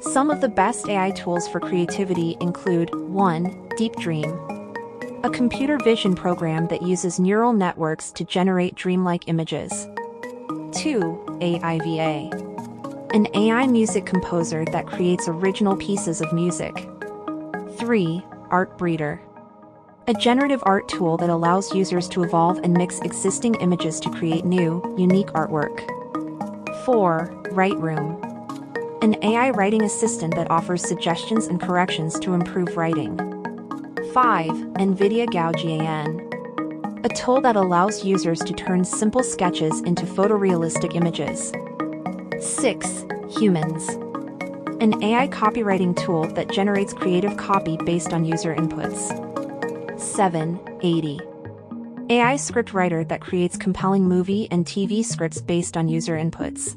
Some of the best AI tools for creativity include 1. Deep Dream, a computer vision program that uses neural networks to generate dreamlike images. 2. AIVA, an AI music composer that creates original pieces of music. 3. Art Breeder, a generative art tool that allows users to evolve and mix existing images to create new, unique artwork. 4. Write Room, an AI writing assistant that offers suggestions and corrections to improve writing. 5. NVIDIA GAN, a tool that allows users to turn simple sketches into photorealistic images. 6. Humans, an AI copywriting tool that generates creative copy based on user inputs. 7. 80. AI script writer that creates compelling movie and TV scripts based on user inputs.